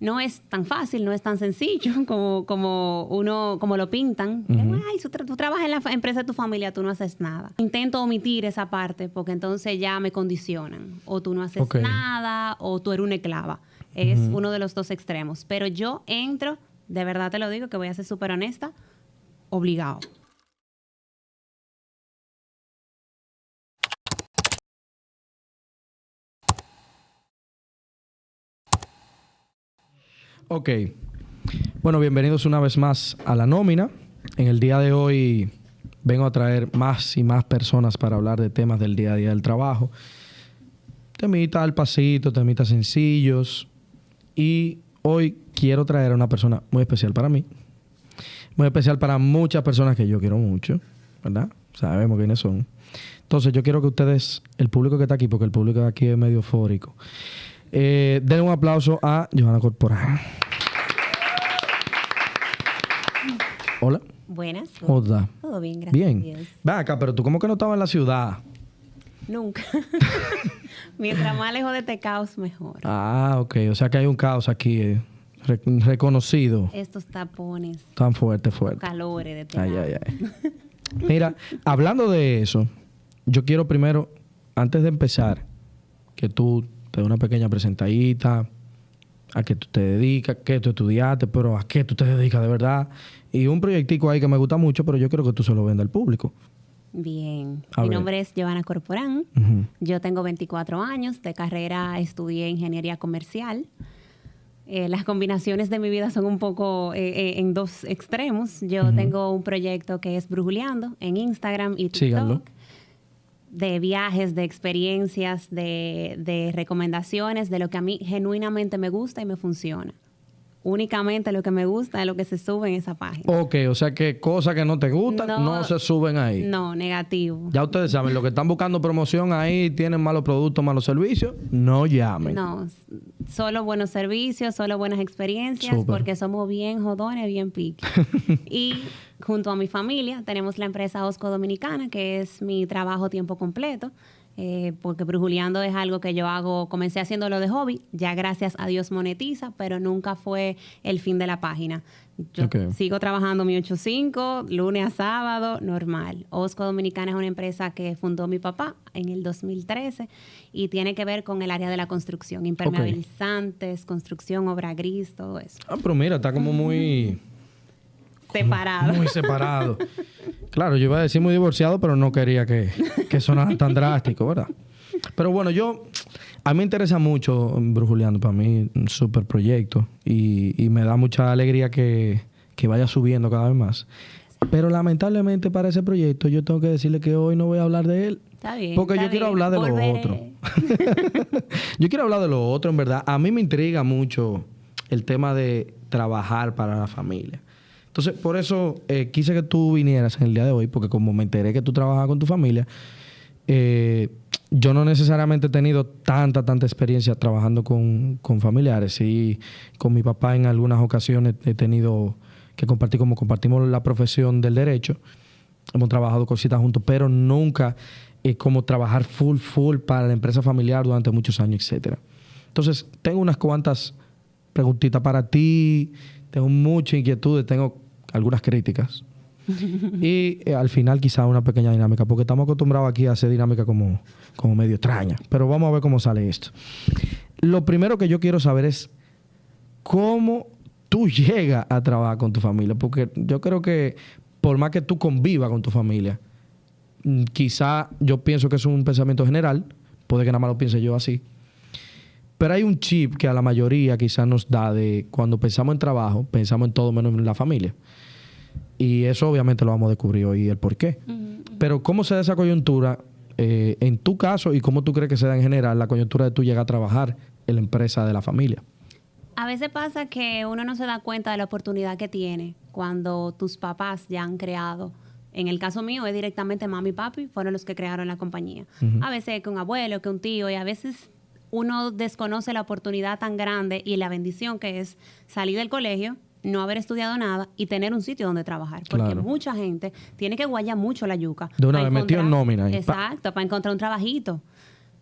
no es tan fácil, no es tan sencillo como, como uno, como lo pintan. Ay, tú, trabajas en la empresa de tu familia, tú no haces nada. Intento omitir esa parte porque entonces ya me condicionan. O tú no haces nada, o tú eres una esclava. Es uno de los dos extremos. Pero yo entro, de verdad te lo digo, que voy a ser súper honesta, obligado. Ok. Bueno, bienvenidos una vez más a la nómina. En el día de hoy vengo a traer más y más personas para hablar de temas del día a día del trabajo. Temitas al pasito, temitas sencillos. Y hoy quiero traer a una persona muy especial para mí. Muy especial para muchas personas que yo quiero mucho, ¿verdad? Sabemos quiénes son. Entonces yo quiero que ustedes, el público que está aquí, porque el público de aquí es medio eufórico, eh, den un aplauso a Johanna Corporal. Hola. Buenas. Hola. Todo bien, gracias. Bien. Va acá, pero tú cómo que no estabas en la ciudad. Nunca. Mientras más lejos de este caos, mejor. Ah, ok. O sea que hay un caos aquí eh, reconocido. Estos tapones. Tan fuerte, fuerte. Calores de este Ay, ay, ay. Mira, hablando de eso, yo quiero primero, antes de empezar, que tú te dé una pequeña presentadita, a qué tú te dedicas, qué tú estudiaste, pero a qué tú te dedicas de verdad. Y un proyectico ahí que me gusta mucho, pero yo creo que tú se lo vendas al público. Bien, mi nombre es Giovanna Corporán, yo tengo 24 años, de carrera estudié ingeniería comercial. Eh, las combinaciones de mi vida son un poco eh, eh, en dos extremos. Yo tengo un proyecto que es Brujuleando en Instagram y TikTok de viajes, de experiencias, de, de, recomendaciones, de lo que a mí genuinamente me gusta y me funciona. Únicamente lo que me gusta es lo que se sube en esa página. Ok, o sea que cosas que no te gustan no, se suben ahí. No, negativo. Ya ustedes saben, los que están buscando promoción ahí tienen malos productos, malos servicios, no llamen. No, solo buenos servicios, solo buenas experiencias, porque somos bien jodones, bien piques. y junto a mi familia tenemos la empresa Osco Dominicana, que es mi trabajo tiempo completo. Eh, porque brujuleando es algo que yo hago, comencé haciéndolo de hobby, ya gracias a Dios monetiza, pero nunca fue el fin de la página. Yo sigo trabajando mi 8-5, lunes a sábado, normal. Osco Dominicana es una empresa que fundó mi papá en el 2013 y tiene que ver con el área de la construcción, impermeabilizantes, construcción, obra gris, todo eso. Ah, pero mira, está como muy Separado. Muy separado. claro, yo iba a decir muy divorciado, pero no quería que, que sonara tan drástico, ¿verdad? Pero bueno, yo... A mí me interesa mucho Brujuleando, para mí un súper proyecto y, y, me da mucha alegría que, que vaya subiendo cada vez más. Pero lamentablemente para ese proyecto yo tengo que decirle que hoy no voy a hablar de él. Está bien. Porque yo quiero hablar de lo otro. yo quiero hablar de lo otro, en verdad. A mí me intriga mucho el tema de trabajar para la familia. Entonces, por eso eh, quise que tú vinieras en el día de hoy, porque como me enteré que tú trabajas con tu familia, eh, yo no necesariamente he tenido tanta, tanta experiencia trabajando con, familiares. Sí, con mi papá en algunas ocasiones he tenido que compartir, como compartimos la profesión del derecho, hemos trabajado cositas juntos, pero nunca eh, como trabajar full, full para la empresa familiar durante muchos años, etcétera. Entonces, tengo unas cuantas preguntitas para ti, tengo muchas inquietudes, tengo algunas críticas. y eh, al final quizá una pequeña dinámica, porque estamos acostumbrados aquí a hacer dinámica como, como medio extraña. Pero vamos a ver cómo sale esto. Lo primero que yo quiero saber es cómo tú llegas a trabajar con tu familia, porque yo creo que por más que tú convivas con tu familia, mm, quizá yo pienso que es un pensamiento general, puede que nada más lo piense yo así, pero hay un chip que a la mayoría quizás nos da de cuando pensamos en trabajo, pensamos en todo menos en la familia. Y eso obviamente lo vamos a descubrir hoy el por qué. Pero ¿cómo se da esa coyuntura eh, en tu caso y cómo tú crees que se da en general la coyuntura de tú llegar a trabajar en la empresa de la familia? A veces pasa que uno no se da cuenta de la oportunidad que tiene cuando tus papás ya han creado. En el caso mío es directamente mami y papi, fueron los que crearon la compañía. A veces que un abuelo, que un tío, y a veces uno desconoce la oportunidad tan grande y la bendición que es salir del colegio, no haber estudiado nada y tener un sitio donde trabajar. Porque mucha gente tiene que guayar mucho la yuca. De una vez metido en nómina. exacto, para encontrar un trabajito.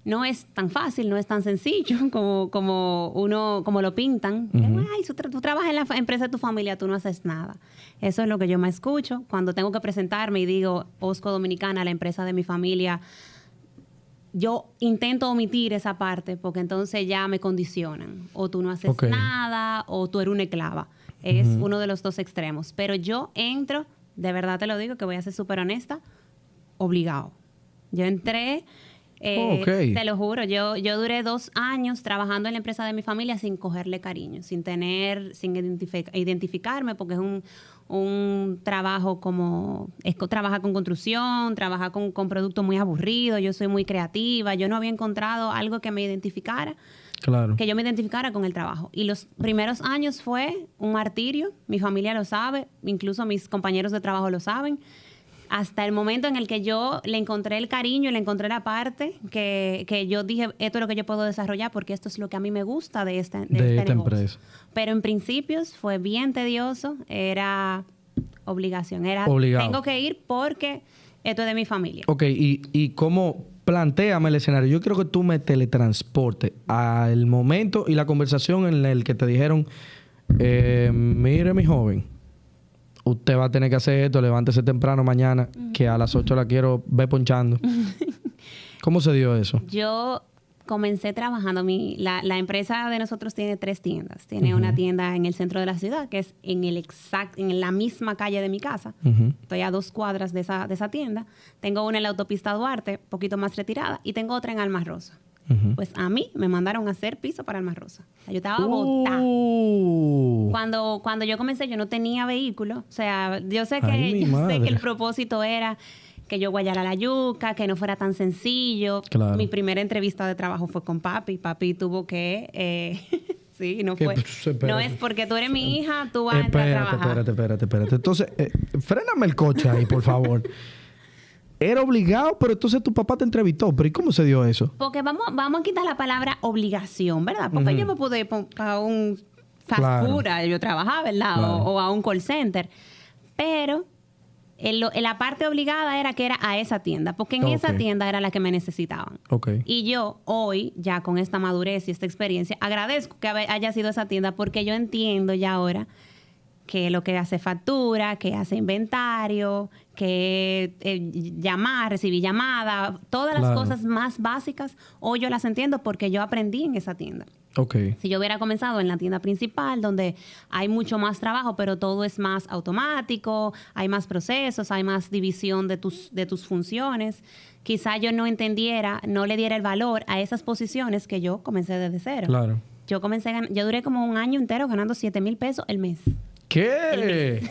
no es tan fácil, no es tan sencillo como, como uno, como lo pintan. Ay, tú, trabajas en la empresa de tu familia, tú no haces nada. Eso es lo que yo me escucho. Cuando tengo que presentarme y digo, Osco Dominicana, la empresa de mi familia, yo intento omitir esa parte porque entonces ya me condicionan. O tú no haces nada, o tú eres una esclava. Es uno de los dos extremos. Pero yo entro, de verdad te lo digo, que voy a ser súper honesta, obligado. Yo entré eh, te lo juro, yo, yo duré dos años trabajando en la empresa de mi familia sin cogerle cariño, sin tener, sin identificarme, porque es un, un trabajo como, es, trabaja con construcción, trabaja con, con productos muy aburridos, yo soy muy creativa, yo no había encontrado algo que me identificara. Claro. Que yo me identificara con el trabajo. Y los primeros años fue un martirio, mi familia lo sabe, incluso mis compañeros de trabajo lo saben hasta el momento en el que yo le encontré el cariño, le encontré la parte que, que, yo dije, esto es lo que yo puedo desarrollar porque esto es lo que a mí me gusta de, este, de, de esta empresa. Pero en principios fue bien tedioso, era obligación, era tengo que ir porque esto es de mi familia. Ok, y, y cómo planteame el escenario. Yo quiero que tú me teletransportes al momento y la conversación en el que te dijeron, eh, mire mi joven, usted va a tener que hacer esto, levántese temprano mañana, que a las 8 la quiero ver ponchando. ¿Cómo se dio eso? Yo comencé trabajando, mi, la, empresa de nosotros tiene tres tiendas. Tiene una tienda en el centro de la ciudad, que es en, el exact, en la misma calle de mi casa. Estoy a dos cuadras de esa, de esa tienda. Tengo una en la autopista Duarte, poquito más retirada, y tengo otra en Almas Rosa. Pues a mí me mandaron a hacer piso para Alma Rosa. yo estaba botada. Uh. Cuando, cuando yo comencé, yo no tenía vehículo. O sea, yo sé que, sé que el propósito era que yo guayara la yuca, que no fuera tan sencillo. Mi primera entrevista de trabajo fue con papi. Papi tuvo que... Eh, sí, no fue... No es porque tú eres mi hija, tú vas a entrar a trabajar. Espérate, espérate, espérate. Entonces, eh, fréname el coche ahí, por favor. Era obligado, pero entonces tu papá te entrevistó. ¿Pero y cómo se dio eso? Porque vamos, vamos a quitar la palabra obligación, ¿verdad? Porque yo me pude ir a un fast food, yo trabajaba, ¿verdad? O, a un call center. Pero en, la parte obligada era que era a esa tienda, porque en esa tienda era la que me necesitaban. Okay. Y yo hoy, ya con esta madurez y esta experiencia, agradezco que haya sido esa tienda porque yo entiendo ya ahora que lo que hace factura, que hace inventario, que eh, llamar, recibir llamada, todas las cosas más básicas, hoy yo las entiendo porque yo aprendí en esa tienda. Okay. Si yo hubiera comenzado en la tienda principal, donde hay mucho más trabajo, pero todo es más automático, hay más procesos, hay más división de tus, de tus funciones, quizá yo no entendiera, no le diera el valor a esas posiciones que yo comencé desde cero. Claro. Yo comencé, yo duré como un año entero ganando 7 mil pesos el mes. ¿Qué?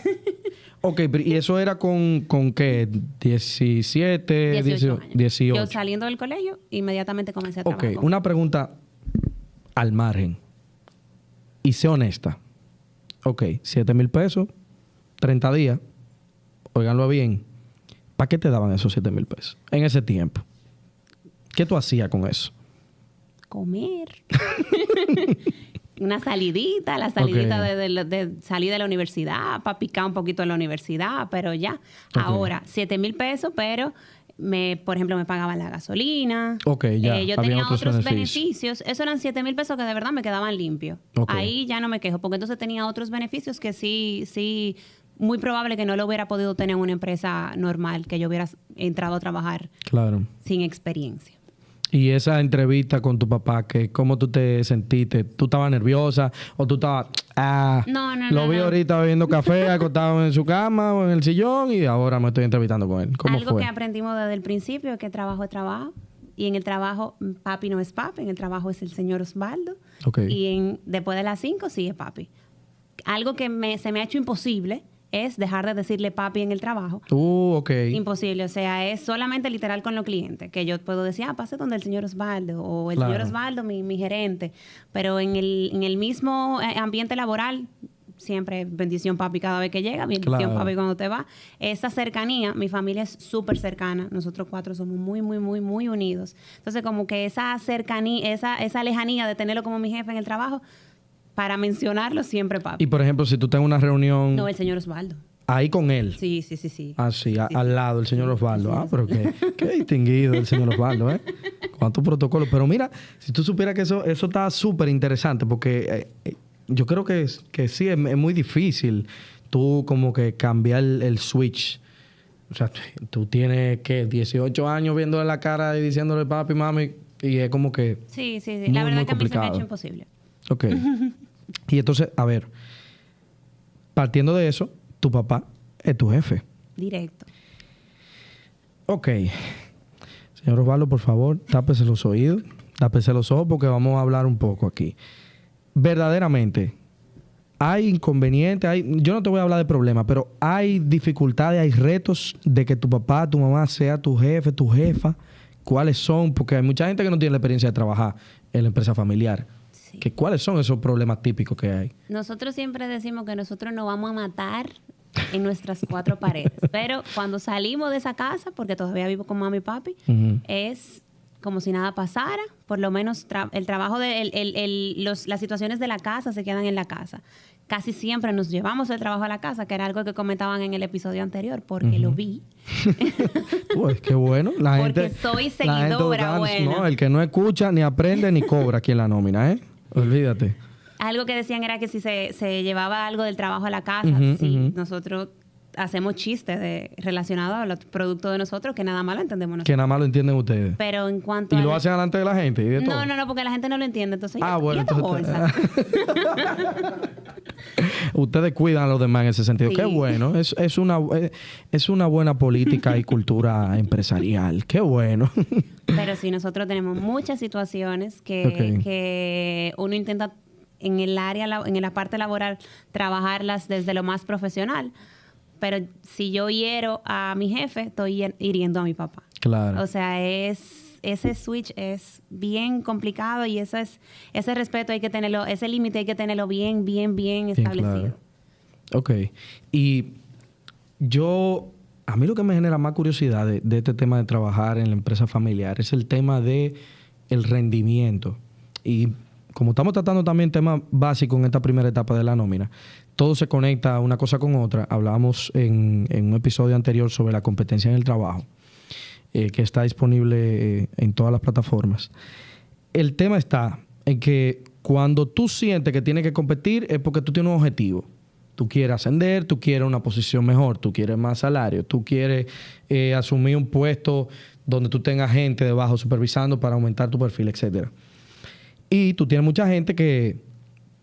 ok, ¿y eso era con, con qué? 17, 18, 18, Yo saliendo del colegio, inmediatamente comencé a trabajar. Ok, una pregunta al margen. Y sé honesta. Ok, 7 mil pesos, 30 días. Óiganlo bien. ¿Para qué te daban esos 7 mil pesos en ese tiempo? ¿Qué tú hacías con eso? Comer. una salidita, la salidita de, salir de la universidad, para picar un poquito en la universidad, pero ya. Ahora, 7 mil pesos, pero me, por ejemplo, me pagaban la gasolina. Ok, ya. Eh, yo tenía otros, beneficios. Eso eran 7 mil pesos que de verdad me quedaban limpios. Ahí ya no me quejo, porque entonces tenía otros beneficios que sí, sí, muy probable que no lo hubiera podido tener en una empresa normal, que yo hubiera entrado a trabajar claro. sin experiencia. Y esa entrevista con tu papá, que ¿cómo tú te sentiste? ¿Tú estabas nerviosa o tú estabas... Ah, no, no, lo vi ahorita bebiendo café, acostado en su cama o en el sillón y ahora me estoy entrevistando con él. ¿Cómo Algo que aprendimos desde el principio es que trabajo es trabajo. Y en el trabajo, papi no es papi, en el trabajo es el señor Osvaldo. Y en, después de las cinco, sí es papi. Algo que me, se me ha hecho imposible es dejar de decirle papi en el trabajo. Uh, ok. Imposible. O sea, es solamente literal con los clientes. Que yo puedo decir, ah, pase donde el señor Osvaldo o el señor Osvaldo, mi, mi, gerente. Pero en el, en el mismo eh, ambiente laboral, siempre bendición papi cada vez que llega, bendición papi cuando te va. Esa cercanía, mi familia es súper cercana. Nosotros cuatro somos muy, muy, muy, muy unidos. Entonces, como que esa cercanía, esa, esa lejanía de tenerlo como mi jefe en el trabajo, para mencionarlo siempre, papi. Y por ejemplo, si tú tengas una reunión. No, el señor Osvaldo. Ahí con él. Sí, sí, sí, sí. Ah, sí, al lado, el señor Osvaldo. ah, pero qué, qué distinguido el señor Osvaldo, ¿eh? Cuántos protocolos. Pero mira, si tú supieras que eso, eso está súper interesante, porque eh, eh, yo creo que, que sí, es, muy difícil tú como que cambiar el, switch. O sea, tú tienes, ¿qué? 18 años viéndole la cara y diciéndole papi, mami, y es como que... Sí, sí, sí. la verdad que a mí se me ha hecho imposible. Ok. y entonces, a ver, partiendo de eso tu papá es tu jefe. Directo. Ok. Señor Osvaldo, por favor, tápese los oídos, tápese los ojos porque vamos a hablar un poco aquí. Verdaderamente, hay inconvenientes, hay, yo no te voy a hablar de problemas, pero hay dificultades, hay retos de que tu papá, tu mamá sea tu jefe, tu jefa. ¿Cuáles son? Porque hay mucha gente que no tiene la experiencia de trabajar en la empresa familiar. ¿Cuáles son esos problemas típicos que hay? Nosotros siempre decimos que nosotros no vamos a matar en nuestras cuatro paredes. Pero cuando salimos de esa casa, porque todavía vivo con mami y papi, es como si nada pasara. Por lo menos el trabajo de el, las situaciones de la casa se quedan en la casa. Casi siempre nos llevamos el trabajo a la casa, que era algo que comentaban en el episodio anterior, porque lo vi. pues qué bueno. La porque soy seguidora No, el que no escucha, ni aprende, ni cobra aquí en la nómina, ¿eh? Olvídate algo que decían era que si se, llevaba algo del trabajo a la casa, si nosotros hacemos chistes de, relacionados a los productos de nosotros que nada más lo entendemos nosotros. Que nada más lo entienden ustedes. Pero en cuanto ¿Y lo hacen delante de la gente y de no, todo? No, no, porque la gente no lo entiende. Entonces, ah, bueno, entonces... ustedes cuidan a los demás en ese sentido. Qué bueno. Es, es, una, es una buena política y cultura empresarial. Qué bueno. Pero sí, nosotros tenemos muchas situaciones que, que uno intenta en el área, en la parte laboral, trabajarlas desde lo más profesional. Pero si yo hiero a mi jefe, estoy hiriendo a mi papá. Claro. O sea, es ese switch es bien complicado y ese es ese respeto hay que tenerlo, ese límite hay que tenerlo bien, bien, bien establecido. Ok. Y yo, a mí lo que me genera más curiosidad de, de, este tema de trabajar en la empresa familiar es el tema de el rendimiento. Y como estamos tratando también temas básicos en esta primera etapa de la nómina, todo se conecta una cosa con otra. Hablábamos en, un episodio anterior sobre la competencia en el trabajo, eh, que está disponible eh, en todas las plataformas. El tema está en que cuando tú sientes que tienes que competir es porque tú tienes un objetivo. Tú quieres ascender, tú quieres una posición mejor, tú quieres más salario, tú quieres eh, asumir un puesto donde tú tengas gente debajo supervisando para aumentar tu perfil, etcétera. Y tú tienes mucha gente que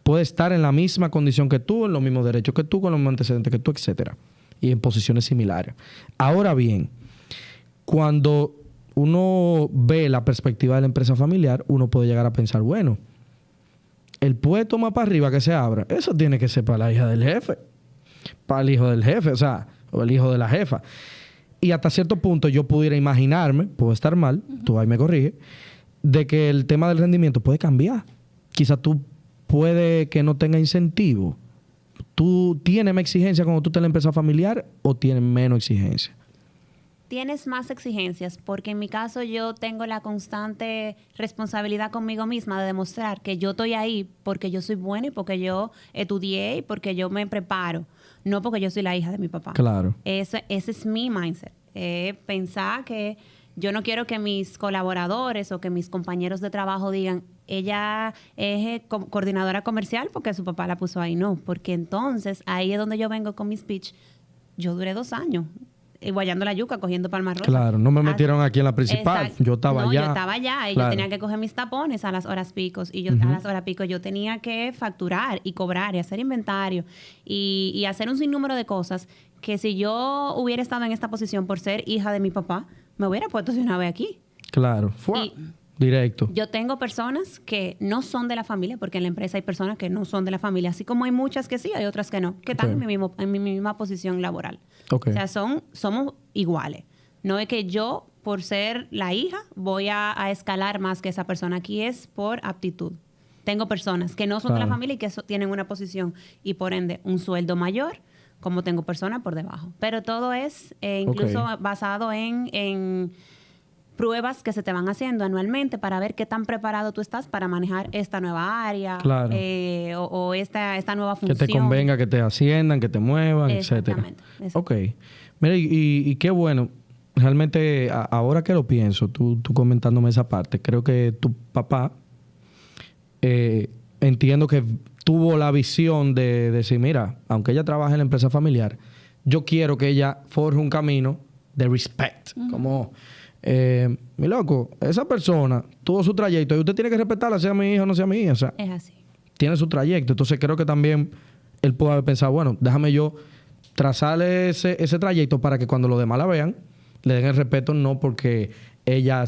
puede estar en la misma condición que tú, en los mismos derechos que tú, con los mismos antecedentes que tú, etcétera, y en posiciones similares. Ahora bien, cuando uno ve la perspectiva de la empresa familiar, uno puede llegar a pensar, bueno, el puesto más para arriba que se abra, eso tiene que ser para la hija del jefe, para el hijo del jefe, o sea, o el hijo de la jefa. Y hasta cierto punto yo pudiera imaginarme, puedo estar mal, tú ahí me corrige, de que el tema del rendimiento puede cambiar. Quizás tú puede que no tenga incentivo. ¿Tú tienes más exigencia cuando tú tienes la empresa familiar o tienes menos exigencia? Tienes más exigencias porque en mi caso yo tengo la constante responsabilidad conmigo misma de demostrar que yo estoy ahí porque yo soy buena y porque yo estudié y porque yo me preparo, no porque yo soy la hija de mi papá. Claro. Ese, ese es mi mindset. pensar que yo no quiero que mis colaboradores o que mis compañeros de trabajo digan, ella es eh, coordinadora comercial porque su papá la puso ahí. No, porque entonces ahí es donde yo vengo con mi speech. Yo duré dos años eh, guayando la yuca, cogiendo palmas rojas. Claro, no me metieron aquí en la principal. Yo estaba allá. Yo estaba allá y yo tenía que coger mis tapones a las horas picos. Y yo a las horas picos yo tenía que facturar y cobrar y hacer inventario y, y hacer un sinnúmero de cosas que si yo hubiera estado en esta posición por ser hija de mi papá, me hubiera puesto de una vez aquí. Claro, fue directo. Yo tengo personas que no son de la familia, porque en la empresa hay personas que no son de la familia, así como hay muchas que sí, hay otras que no, que están en, mi mismo, en mi misma posición laboral. O sea, son, somos iguales. No es que yo, por ser la hija, voy a, escalar más que esa persona. Aquí es por aptitud. Tengo personas que no son de la familia y que tienen una posición y por ende un sueldo mayor como tengo personas por debajo. Pero todo es eh, incluso basado en, pruebas que se te van haciendo anualmente para ver qué tan preparado tú estás para manejar esta nueva área eh, o, esta, esta nueva función. Que te convenga que te asciendan, que te muevan, etcétera. Ok. Mira, y, qué bueno. Realmente, ahora que lo pienso, tú, tú comentándome esa parte, creo que tu papá, eh, entiendo que tuvo la visión de, decir, mira, aunque ella trabaje en la empresa familiar, yo quiero que ella forje un camino de respect. Como, eh, mi loco, esa persona tuvo su trayecto y usted tiene que respetarla, sea mi hijo o no sea mi hija. O sea, es así. Tiene su trayecto. Entonces creo que también él puede haber pensado, bueno, déjame yo trazarle ese, ese trayecto para que cuando los demás la vean, le den el respeto, no porque ella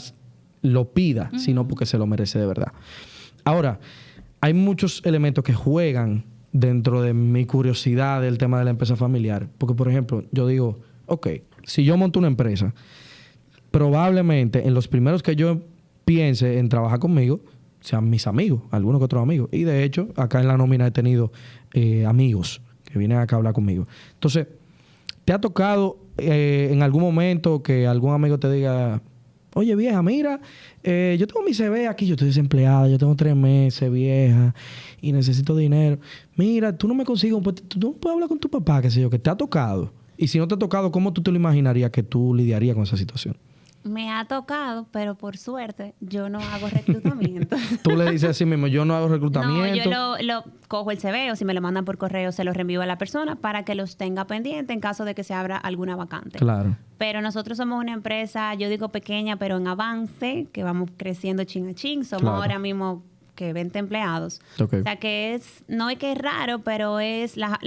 lo pida, sino porque se lo merece de verdad. Ahora, hay muchos elementos que juegan dentro de mi curiosidad del tema de la empresa familiar. Porque, por ejemplo, yo digo, ok, si yo monto una empresa, probablemente en los primeros que yo piense en trabajar conmigo sean mis amigos, algunos que otros amigos. Y de hecho, acá en la nómina he tenido eh, amigos que vienen acá a hablar conmigo. Entonces, ¿te ha tocado eh, en algún momento que algún amigo te diga, Oye, vieja, mira, eh, yo tengo mi CV aquí, yo estoy desempleada, yo tengo tres meses, vieja, y necesito dinero. Mira, tú no me consigues. Tú no puedes hablar con tu papá, qué sé yo, que te ha tocado. Y si no te ha tocado, ¿cómo tú te lo imaginarías que tú lidiarías con esa situación? Me ha tocado, pero por suerte yo no hago reclutamiento. Tú le dices así mismo, yo no hago reclutamiento. No, yo lo, cojo el CV o si me lo mandan por correo se lo reenvío a la persona para que los tenga pendiente en caso de que se abra alguna vacante. Claro. Pero nosotros somos una empresa, yo digo pequeña, pero en avance, que vamos creciendo chin a chin. Somos ahora mismo que 20 empleados. O sea que es, no es que es raro, pero es las,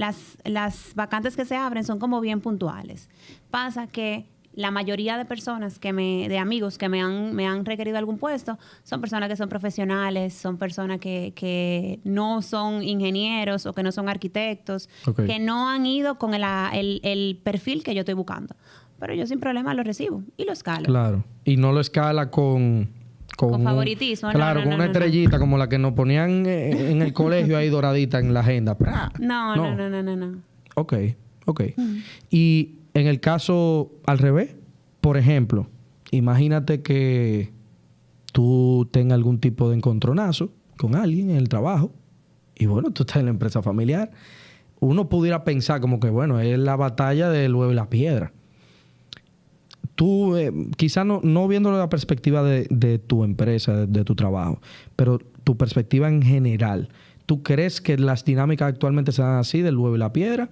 las vacantes que se abren son como bien puntuales. Pasa que la mayoría de personas que me, de amigos que me han, me han requerido algún puesto, son personas que son profesionales, son personas que, que no son ingenieros o que no son arquitectos, que no han ido con el, el, perfil que yo estoy buscando. Pero yo sin problema lo recibo y lo escalo. Claro. Y no lo escala con... Con, favoritismo. claro, con una estrellita como la que nos ponían eh, en el colegio ahí doradita en la agenda. No, no, no, no, no, no. Ok, ok. Y en el caso al revés, por ejemplo, imagínate que tú tengas algún tipo de encontronazo con alguien en el trabajo y bueno, tú estás en la empresa familiar. Uno pudiera pensar como que, bueno, es la batalla del huevo y la piedra. Tú, eh, quizás no, no viendo la perspectiva de, tu empresa, de, tu trabajo, pero tu perspectiva en general, ¿tú crees que las dinámicas actualmente se dan así, del huevo y la piedra?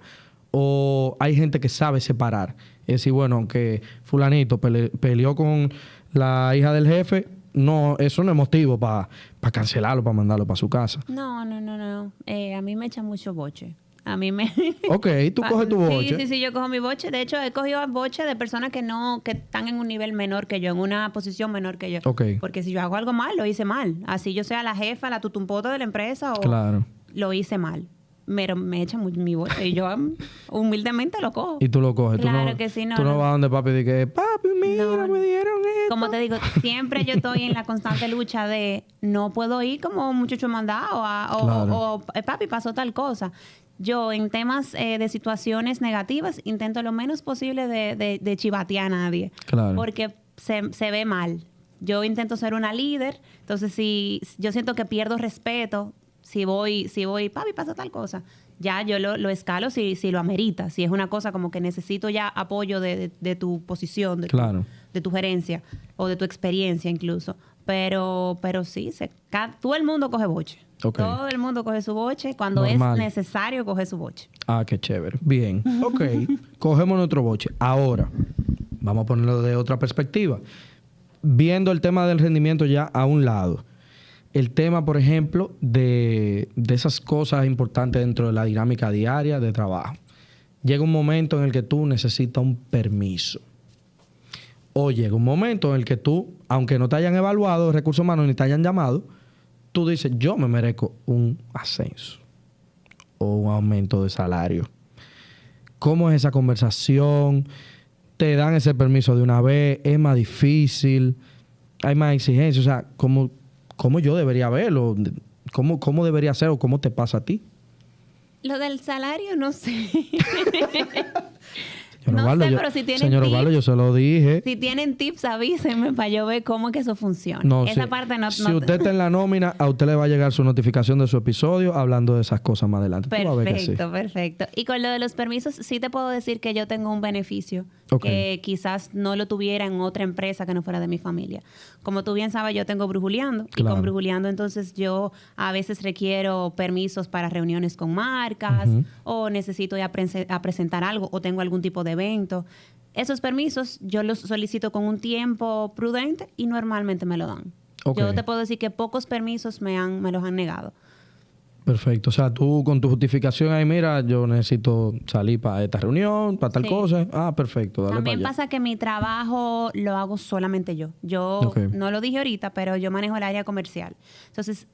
O hay gente que sabe separar. Es decir, bueno, aunque fulanito peleó con la hija del jefe, no, eso no es motivo para cancelarlo, para mandarlo para su casa. No, no, no, no. Eh, a mí me echa mucho boche. A mí me... Ok, tú coges tu boche. Sí, sí, sí, yo cojo mi boche. De hecho, he cogido boche de personas que no, que están en un nivel menor que yo, en una posición menor que yo. Ok. Porque si yo hago algo mal, lo hice mal. Así yo sea la jefa, la tutumpota de la empresa o... Claro. Lo hice mal me, me echa mi boche y yo humildemente lo cojo. Y tú lo coges. Claro tú no, que sí, no. Tú no, vas donde papi y dices, papi, mira, me dieron esto. Como te digo, siempre yo estoy en la constante lucha de no puedo ir como un muchacho mandado o, eh, papi pasó tal cosa. Yo en temas eh, de situaciones negativas intento lo menos posible de, de, chivatear a nadie. Claro. Porque se, se ve mal. Yo intento ser una líder, entonces si yo siento que pierdo respeto si voy, si voy, papi, pasa tal cosa, ya yo lo, escalo si, si lo amerita, si es una cosa como que necesito ya apoyo de, tu posición, de, tu, de tu gerencia o de tu experiencia incluso. Pero, pero sí, se, todo el mundo coge boche. Todo el mundo coge su boche. Cuando es necesario, coge su boche. Ah, qué chévere. Bien. Ok. Cogemos nuestro boche. Ahora, vamos a ponerlo de otra perspectiva. Viendo el tema del rendimiento ya a un lado el tema, por ejemplo, de, esas cosas importantes dentro de la dinámica diaria de trabajo. Llega un momento en el que tú necesitas un permiso. O llega un momento en el que tú, aunque no te hayan evaluado recursos humanos ni te hayan llamado, tú dices, yo me merezco un ascenso o un aumento de salario. ¿Cómo es esa conversación? ¿Te dan ese permiso de una vez? ¿Es más difícil? ¿Hay más exigencias? O sea, ¿cómo, cómo yo debería verlo, cómo, cómo debería ser o cómo te pasa a ti. Lo del salario, no sé. no sé, pero si tienen señor tips, yo se lo dije. Si tienen tips, avísenme para yo ver cómo es que eso funciona. Esa parte no... Si usted está en la nómina, a usted le va a llegar su notificación de su episodio hablando de esas cosas más adelante. Perfecto, perfecto. Y con lo de los permisos, sí te puedo decir que yo tengo un beneficio que quizás no lo tuviera en otra empresa que no fuera de mi familia. Como tú bien sabes, yo tengo Brujuleando. Y con Brujuleando, entonces yo a veces requiero permisos para reuniones con marcas o necesito ir a, a presentar algo o tengo algún tipo de evento. Esos permisos yo los solicito con un tiempo prudente y normalmente me lo dan. Yo te puedo decir que pocos permisos me, han, me los han negado. Perfecto. O sea, tú con tu justificación ahí, mira, yo necesito salir para esta reunión, para tal cosa. Ah, perfecto. También pasa que mi trabajo lo hago solamente yo. Yo no lo dije ahorita, pero yo manejo el área comercial. Entonces,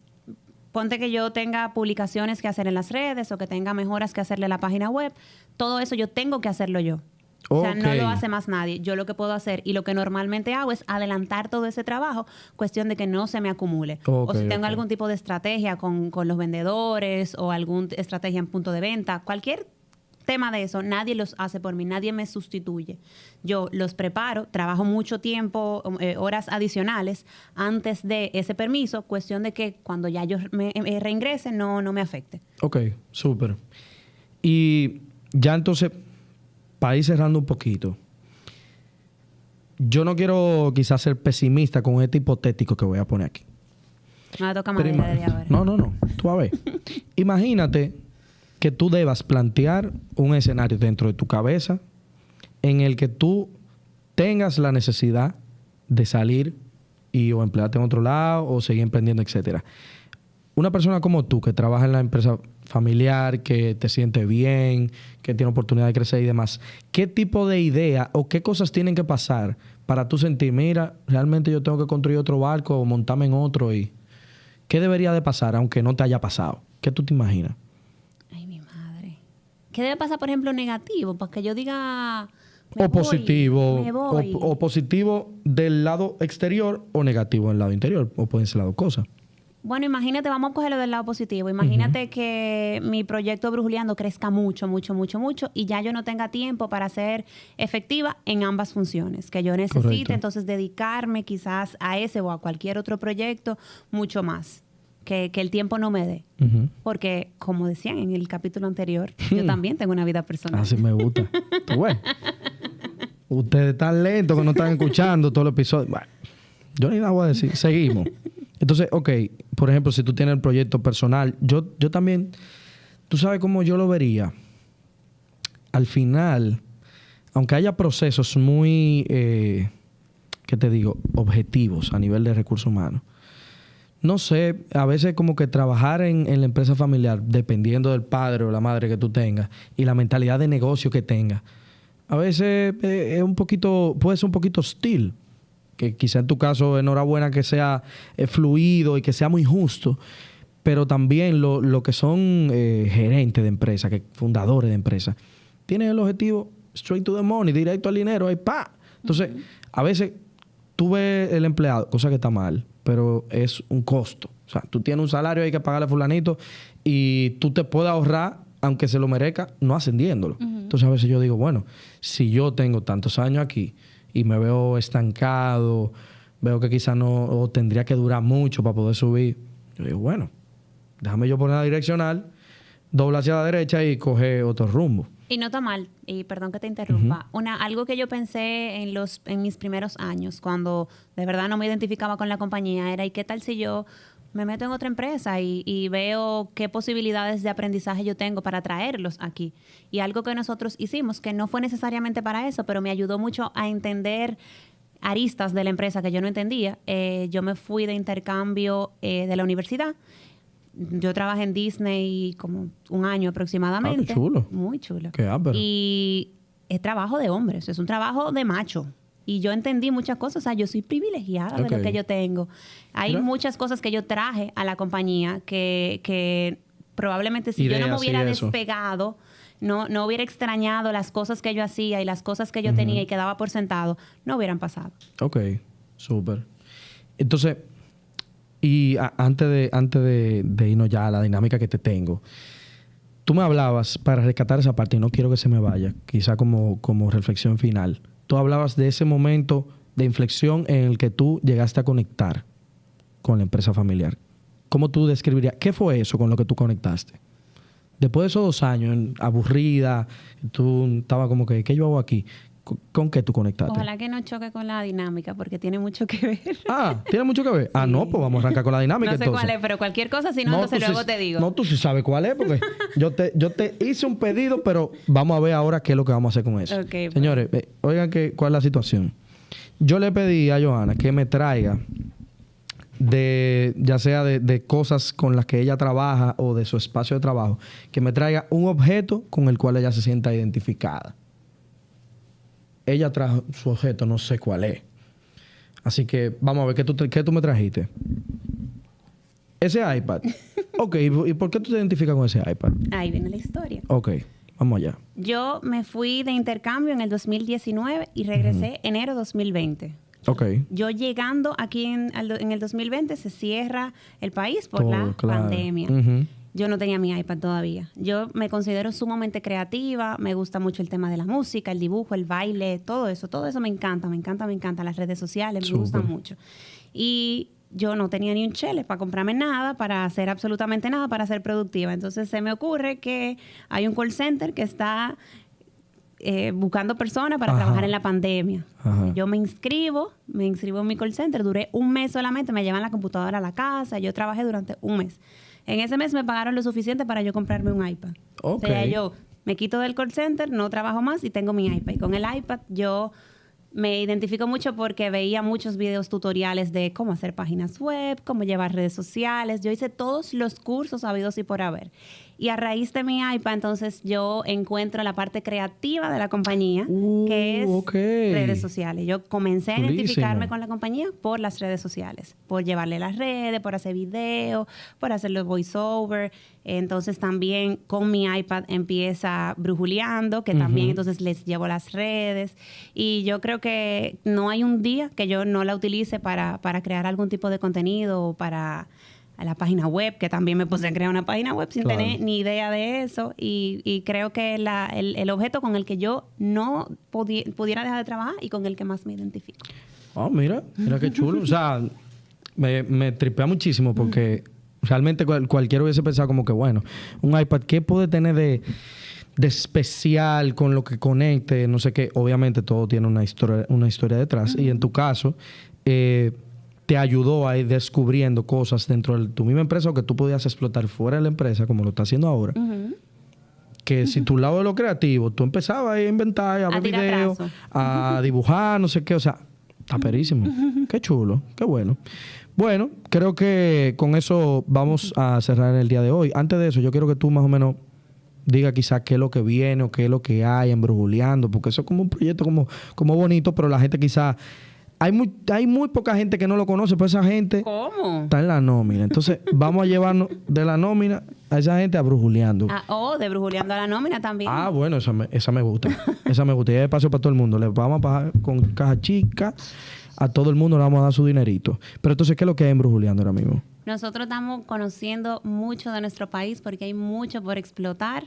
ponte que yo tenga publicaciones que hacer en las redes o que tenga mejoras que hacerle a la página web. Todo eso yo tengo que hacerlo yo. O sea, no lo hace más nadie. Yo lo que puedo hacer y lo que normalmente hago es adelantar todo ese trabajo, cuestión de que no se me acumule. o si tengo algún tipo de estrategia con, con los vendedores o alguna estrategia en punto de venta, cualquier tema de eso, nadie los hace por mí, nadie me sustituye. Yo los preparo, trabajo mucho tiempo, eh, horas adicionales antes de ese permiso, cuestión de que cuando ya yo me, me reingrese no, no me afecte. Ok, súper. Y ya entonces para ir cerrando un poquito, yo no quiero quizás ser pesimista con este hipotético que voy a poner aquí. No toca ahora. No, no, no. Tú a ver. Imagínate que tú debas plantear un escenario dentro de tu cabeza en el que tú tengas la necesidad de salir y o emplearte en otro lado o seguir emprendiendo, etcétera. Una persona como tú que trabaja en la empresa familiar, que te siente bien, que tiene oportunidad de crecer y demás. ¿Qué tipo de idea o qué cosas tienen que pasar para tú sentir, mira, realmente yo tengo que construir otro barco o montarme en otro y qué debería de pasar aunque no te haya pasado? ¿Qué tú te imaginas? Ay, mi madre. ¿Qué debe pasar, por ejemplo, negativo? Para que yo diga... o positivo, O, positivo del lado exterior o negativo del lado interior, o pueden ser las dos cosas. Bueno, imagínate, vamos a cogerlo del lado positivo. Imagínate que mi proyecto Brujuleando crezca mucho, mucho, mucho, mucho y ya yo no tenga tiempo para ser efectiva en ambas funciones. Que yo necesite entonces dedicarme quizás a ese o a cualquier otro proyecto mucho más. Que, el tiempo no me dé. Porque, como decían en el capítulo anterior, yo también tengo una vida personal. Así me gusta. bueno. Ustedes están lentos que no están escuchando todo el episodio. Bueno, yo ni nada voy a decir. Seguimos. Entonces, ok, por ejemplo, si tú tienes el proyecto personal, yo, yo también, tú sabes cómo yo lo vería. Al final, aunque haya procesos muy, eh, ¿qué te digo?, objetivos a nivel de recursos humanos. No sé, a veces como que trabajar en, en la empresa familiar, dependiendo del padre o la madre que tú tengas y la mentalidad de negocio que tengas, a veces eh, es un poquito, puede ser un poquito hostil que quizá en tu caso, enhorabuena que sea eh, fluido y que sea muy justo, pero también lo, que son eh, gerentes de empresa, que fundadores de empresa, tienen el objetivo straight to the money, directo al dinero, ahí pa. Entonces, a veces tú ves el empleado, cosa que está mal, pero es un costo. O sea, tú tienes un salario, hay que pagarle a fulanito y tú te puedes ahorrar, aunque se lo merezca, no ascendiéndolo. Entonces, a veces yo digo, bueno, si yo tengo tantos años aquí, y me veo estancado, veo que quizá no tendría que durar mucho para poder subir. Yo digo, bueno, déjame yo poner la direccional, dobla hacia la derecha y coge otro rumbo. Y no está mal, y perdón que te interrumpa. Una, algo que yo pensé en, los, en mis primeros años, cuando de verdad no me identificaba con la compañía, era, ¿y qué tal si yo me meto en otra empresa y, veo qué posibilidades de aprendizaje yo tengo para traerlos aquí. Y algo que nosotros hicimos, que no fue necesariamente para eso, pero me ayudó mucho a entender aristas de la empresa que yo no entendía. Eh, yo me fui de intercambio eh, de la universidad. Yo trabajé en Disney como un año aproximadamente. Ah, chulo. Muy chulo. Qué y es trabajo de hombres, es un trabajo de macho. Y yo entendí muchas cosas, o sea, yo soy privilegiada de lo que yo tengo. Hay muchas cosas que yo traje a la compañía que, que probablemente si yo no me hubiera despegado, no, no hubiera extrañado las cosas que yo hacía y las cosas que yo tenía y quedaba por sentado, no hubieran pasado. Ok, súper. Entonces, y antes, de, antes de, irnos ya a la dinámica que te tengo, tú me hablabas para rescatar esa parte y no quiero que se me vaya, quizá como, como reflexión final. Tú hablabas de ese momento de inflexión en el que tú llegaste a conectar con la empresa familiar. ¿Cómo tú describirías? ¿Qué fue eso con lo que tú conectaste? Después de esos dos años, aburrida, tú estabas como que, ¿qué yo hago aquí? ¿Con qué tú conectaste? Ojalá que no choque con la dinámica, porque tiene mucho que ver. Ah, ¿tiene mucho que ver? Ah, no, pues vamos a arrancar con la dinámica. no sé cuál es, pero cualquier cosa, si no, entonces luego te digo. No, tú sí sabes cuál es, porque yo, te, yo te hice un pedido, pero vamos a ver ahora qué es lo que vamos a hacer con eso. Pues. Señores, eh, oigan que, cuál es la situación. Yo le pedí a Johanna que me traiga de, ya sea de, de, cosas con las que ella trabaja o de su espacio de trabajo, que me traiga un objeto con el cual ella se sienta identificada ella trajo su objeto, no sé cuál es. Así que vamos a ver qué tú, qué tú me trajiste. Ese iPad. ok, ¿y por qué tú te identificas con ese iPad? Ahí viene la historia. Ok, vamos allá. Yo me fui de intercambio en el 2019 y regresé enero 2020. Ok. Yo llegando aquí en, el 2020 se cierra el país por la pandemia yo no tenía mi iPad todavía. Yo me considero sumamente creativa, me gusta mucho el tema de la música, el dibujo, el baile, todo eso, todo eso me encanta, me encanta, me encanta, las redes sociales, me gustan mucho. Y yo no tenía ni un chele para comprarme nada, para hacer absolutamente nada, para ser productiva. Entonces se me ocurre que hay un call center que está eh, buscando personas para trabajar en la pandemia. Yo me inscribo, me inscribo en mi call center, duré un mes solamente, me llevan la computadora a la casa, yo trabajé durante un mes. En ese mes me pagaron lo suficiente para yo comprarme un iPad. O sea, yo me quito del call center, no trabajo más y tengo mi iPad. Y con el iPad yo me identifico mucho porque veía muchos videos tutoriales de cómo hacer páginas web, cómo llevar redes sociales. Yo hice todos los cursos habidos y por haber. Y a raíz de mi iPad, entonces yo encuentro la parte creativa de la compañía, que uh, es redes sociales. Yo comencé a identificarme con la compañía por las redes sociales, por llevarle las redes, por hacer videos, por hacer los voiceover. Entonces también con mi iPad empieza Brujuleando, que también entonces les llevo las redes. Y yo creo que no hay un día que yo no la utilice para, para crear algún tipo de contenido o para a la página web, que también me puse a crear una página web sin tener ni idea de eso. Y, creo que la, el, objeto con el que yo no pudiera dejar de trabajar y con el que más me identifico. Ah, mira, mira qué chulo. o sea, me, me tripea muchísimo porque realmente cualquiera hubiese pensado como que, bueno, un iPad, ¿qué puede tener de, especial con lo que conecte? No sé qué. Obviamente todo tiene una historia, una historia detrás. Y en tu caso, eh, te ayudó a ir descubriendo cosas dentro de tu misma empresa o que tú podías explotar fuera de la empresa, como lo está haciendo ahora. Que si tu lado de lo creativo, tú empezabas a inventar, a, ver videos, a dibujar, no sé qué, o sea, está perísimo. Qué chulo, qué bueno. Bueno, creo que con eso vamos a cerrar el día de hoy. Antes de eso, yo quiero que tú más o menos diga quizás qué es lo que viene o qué es lo que hay en Brujuleando, porque eso es como un proyecto como, como bonito, pero la gente quizás hay muy, hay muy poca gente que no lo conoce, pero esa gente está en la nómina. Entonces, vamos a llevarnos de la nómina a esa gente a brujuleando. Ah, oh, de brujuleando a la nómina también. Ah, bueno, esa me, esa me gusta. esa me gusta. Y es paso para todo el mundo. Le vamos a pagar con caja chica. A todo el mundo le vamos a dar su dinerito. Pero entonces, ¿qué es lo que hay en brujuleando ahora mismo? Nosotros estamos conociendo mucho de nuestro país porque hay mucho por explotar.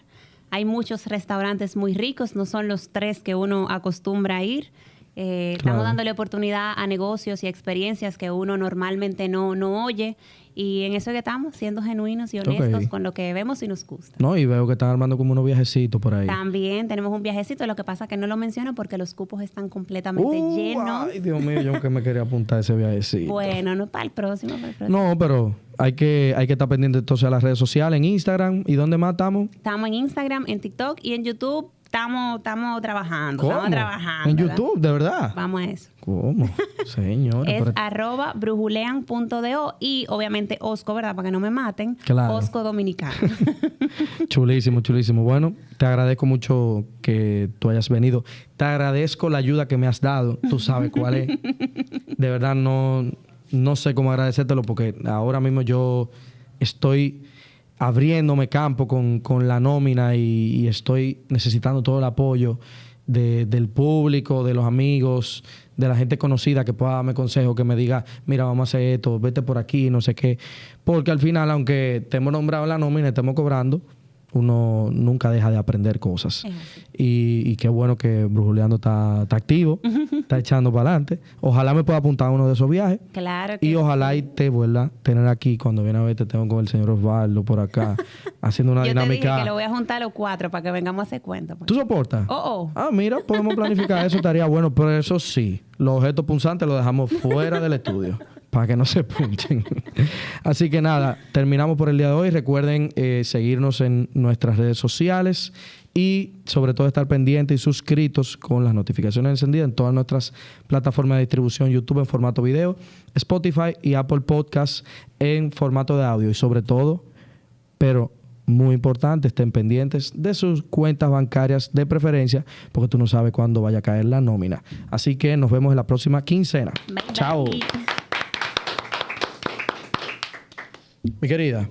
Hay muchos restaurantes muy ricos, no son los tres que uno acostumbra a ir. Eh, estamos dándole oportunidad a negocios y experiencias que uno normalmente no, no oye. Y en eso que estamos, siendo genuinos y honestos con lo que vemos y nos gusta. No, y veo que están armando como unos viajecitos por ahí. También tenemos un viajecito, lo que pasa que no lo menciono porque los cupos están completamente uh, llenos. Ay, Dios mío, yo que me quería apuntar a ese viajecito. Bueno, no para el próximo, para el próximo. No, pero hay que, hay que estar pendiente entonces a las redes sociales, en Instagram. ¿Y dónde más estamos? Estamos en Instagram, en TikTok y en YouTube estamos, estamos trabajando. Estamos trabajando. En YouTube, de verdad. Vamos a eso. ¿Cómo? Señor. es arroba brujulean.do y obviamente Osco, ¿verdad? Para que no me maten. Claro. Osco Dominicano. chulísimo, chulísimo. Bueno, te agradezco mucho que tú hayas venido. Te agradezco la ayuda que me has dado. Tú sabes cuál es. De verdad, no, no sé cómo agradecértelo porque ahora mismo yo estoy abriéndome campo con, la nómina y, estoy necesitando todo el apoyo del público, de los amigos, de la gente conocida que pueda darme consejo, que me diga, mira, vamos a hacer esto, vete por aquí, no sé qué. Porque al final, aunque te hemos nombrado la nómina estemos cobrando, uno nunca deja de aprender cosas. Y, qué bueno que Brujuleando está, está activo, está echando para adelante. Ojalá me pueda apuntar a uno de esos viajes. Claro Y ojalá y te vuelva a tener aquí cuando viene a ver, te tengo con el señor Osvaldo por acá, haciendo una Yo dinámica. Te dije que lo voy a juntar los cuatro para que vengamos a hacer cuenta. Pues. ¿Tú soportas? Oh, oh. Ah, mira, podemos planificar eso, estaría bueno, pero eso sí, los objetos punzantes los dejamos fuera del estudio para que no se punchen. Así que nada, terminamos por el día de hoy. Recuerden eh, seguirnos en nuestras redes sociales y sobre todo estar pendientes y suscritos con las notificaciones encendidas en todas nuestras plataformas de distribución, YouTube en formato video, Spotify y Apple Podcasts en formato de audio y sobre todo, pero muy importante, estén pendientes de sus cuentas bancarias de preferencia, porque tú no sabes cuándo vaya a caer la nómina. Así que nos vemos en la próxima quincena. Chao. Mi querida.